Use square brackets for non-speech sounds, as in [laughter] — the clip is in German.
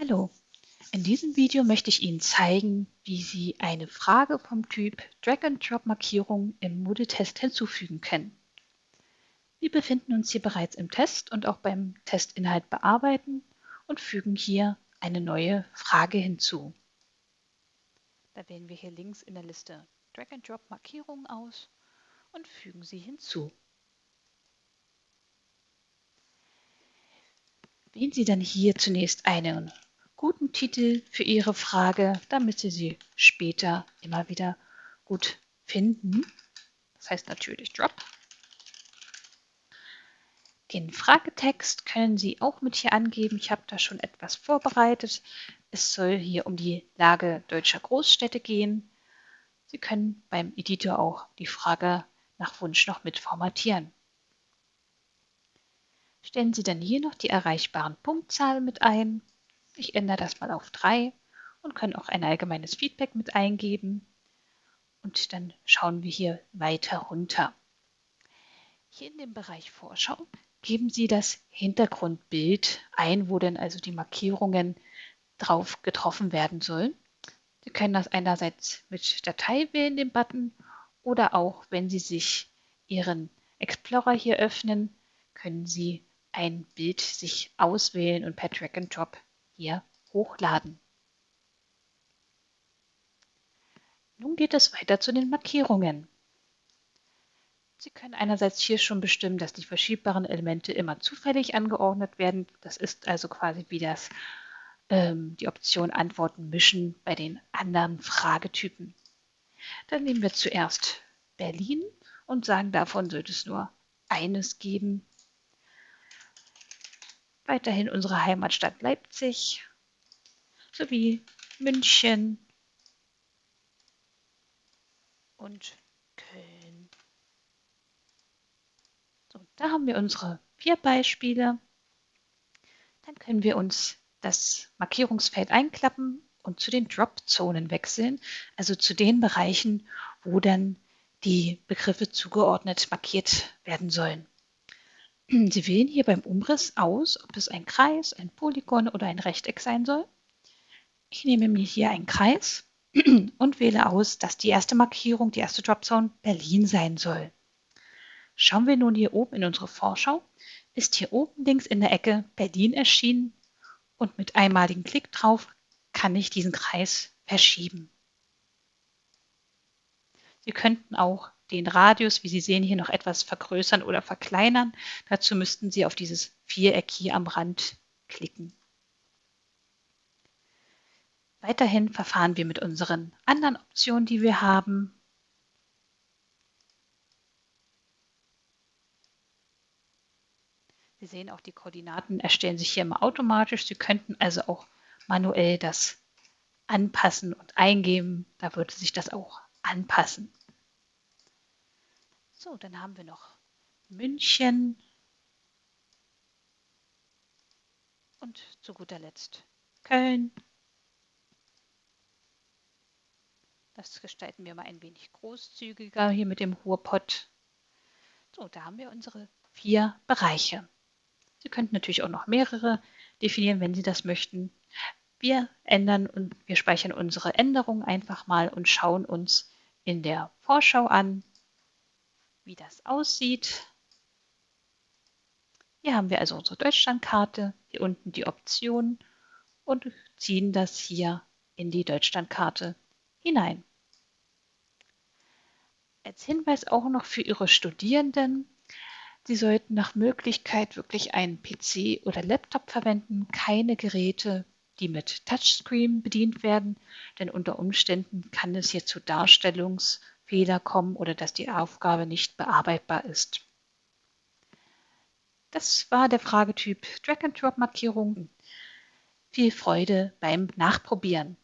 Hallo, in diesem Video möchte ich Ihnen zeigen, wie Sie eine Frage vom Typ Drag-and-Drop-Markierung im Moodle-Test hinzufügen können. Wir befinden uns hier bereits im Test und auch beim Testinhalt bearbeiten und fügen hier eine neue Frage hinzu. Da wählen wir hier links in der Liste Drag-and-Drop-Markierungen aus und fügen sie hinzu. Wählen Sie dann hier zunächst einen guten Titel für Ihre Frage, damit Sie sie später immer wieder gut finden. Das heißt natürlich Drop. Den Fragetext können Sie auch mit hier angeben. Ich habe da schon etwas vorbereitet. Es soll hier um die Lage deutscher Großstädte gehen. Sie können beim Editor auch die Frage nach Wunsch noch mit formatieren. Stellen Sie dann hier noch die erreichbaren Punktzahlen mit ein ich ändere das mal auf 3 und kann auch ein allgemeines Feedback mit eingeben. Und dann schauen wir hier weiter runter. Hier in dem Bereich Vorschau geben Sie das Hintergrundbild ein, wo denn also die Markierungen drauf getroffen werden sollen. Sie können das einerseits mit Datei wählen, den Button, oder auch, wenn Sie sich Ihren Explorer hier öffnen, können Sie ein Bild sich auswählen und per Drag and Drop hier hochladen. Nun geht es weiter zu den Markierungen. Sie können einerseits hier schon bestimmen, dass die verschiebbaren Elemente immer zufällig angeordnet werden. Das ist also quasi wie das, ähm, die Option Antworten mischen bei den anderen Fragetypen. Dann nehmen wir zuerst Berlin und sagen, davon sollte es nur eines geben. Weiterhin unsere Heimatstadt Leipzig sowie München und Köln. So, da haben wir unsere vier Beispiele. Dann können wir uns das Markierungsfeld einklappen und zu den Drop-Zonen wechseln, also zu den Bereichen, wo dann die Begriffe zugeordnet markiert werden sollen. Sie wählen hier beim Umriss aus, ob es ein Kreis, ein Polygon oder ein Rechteck sein soll. Ich nehme mir hier einen Kreis [clears throat] und wähle aus, dass die erste Markierung, die erste Dropzone Berlin sein soll. Schauen wir nun hier oben in unsere Vorschau, ist hier oben links in der Ecke Berlin erschienen und mit einmaligen Klick drauf kann ich diesen Kreis verschieben. Sie könnten auch den Radius, wie Sie sehen, hier noch etwas vergrößern oder verkleinern. Dazu müssten Sie auf dieses Viereck hier am Rand klicken. Weiterhin verfahren wir mit unseren anderen Optionen, die wir haben. Sie sehen auch, die Koordinaten erstellen sich hier immer automatisch. Sie könnten also auch manuell das anpassen und eingeben. Da würde sich das auch anpassen. So, dann haben wir noch München und zu guter Letzt Köln. Das gestalten wir mal ein wenig großzügiger hier mit dem Ruhrpott. So, da haben wir unsere vier Bereiche. Sie könnten natürlich auch noch mehrere definieren, wenn Sie das möchten. Wir ändern und wir speichern unsere Änderungen einfach mal und schauen uns in der Vorschau an, wie das aussieht. Hier haben wir also unsere Deutschlandkarte, hier unten die Option und ziehen das hier in die Deutschlandkarte hinein. Als Hinweis auch noch für Ihre Studierenden, Sie sollten nach Möglichkeit wirklich einen PC oder Laptop verwenden, keine Geräte, die mit Touchscreen bedient werden, denn unter Umständen kann es hier zu Darstellungs- Fehler kommen oder dass die Aufgabe nicht bearbeitbar ist. Das war der Fragetyp Drag-and-Drop-Markierung. Viel Freude beim Nachprobieren.